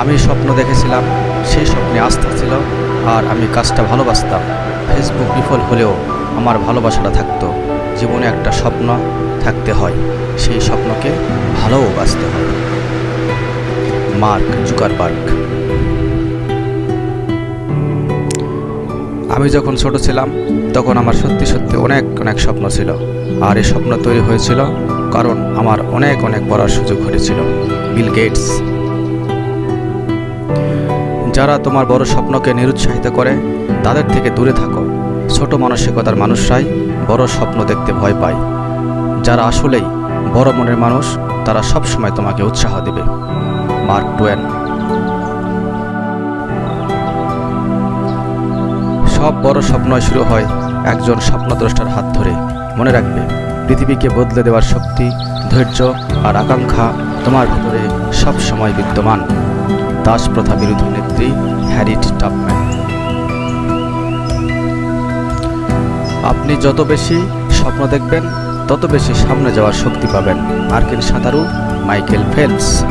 আমি স্বপ্ন দেখেছিলাম, সেই স্বপ্নে আস্থা ছিল আর আমি কাজটা ভালোবাসতাম। ফেসবুক বিফল হলেও আমার ভালোবাসাটা থাকতো। জীবনে একটা স্বপ্ন থাকতে হয়, সেই স্বপ্নকে ভালোও বাঁচতে হয়। Mark Zuckerberg. আমি যখন ছোট ছিলাম, তখন আমার সত্যি সত্যি অনেক অনেক স্বপ্ন ছিল। আর এই স্বপ্ন তৈরি হয়েছিল কারণ আমার অনেক অনেক পড়ার সুযোগ ঘটেছিল বিল গেটস যারা তোমার বড় স্বপ্নকে নিরুৎসাহিত করে, তাদের থেকে দূরে থাকো। ছোট মানসিকতার মানুষরাই বড় স্বপ্ন দেখতে ভয় পায়। যারা আসলেই বড় মনের মানুষ, তারা সবসময় তোমাকে উৎসাহ দেবে। Mark Twain. সব বড় স্বপ্নই শুরু হয় একজন স্বপ্নদ্রষ্টার হাত ধরে। মনে রাখবে, পৃথিবীকে বদলে দেওয়ার শক্তি, ধৈর্য আর আকাঙ্ক্ষা তোমার ভেতরে সব সময় বিদ্যমান। দাস প্রথা বিরোধী নেত্রী হ্যারিট টাপম্যান। আপনি যত বেশি স্বপ্ন দেখবেন, তত বেশি সামনে যাওয়ার শক্তি পাবেন। মার্কিন সাঁতারু মাইকেল ফেলস।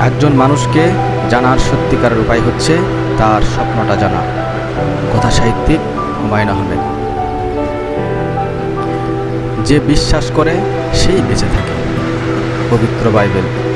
একজন মানুষকে জানার সত্যিকারের উপায় হচ্ছে তার স্বপ্নটা জানা। কথা সাহিত্যিক হুমায়ুন আহমেদ। যে বিশ্বাস করে, সেই বেঁচে থাকে। পবিত্র বাইবেল।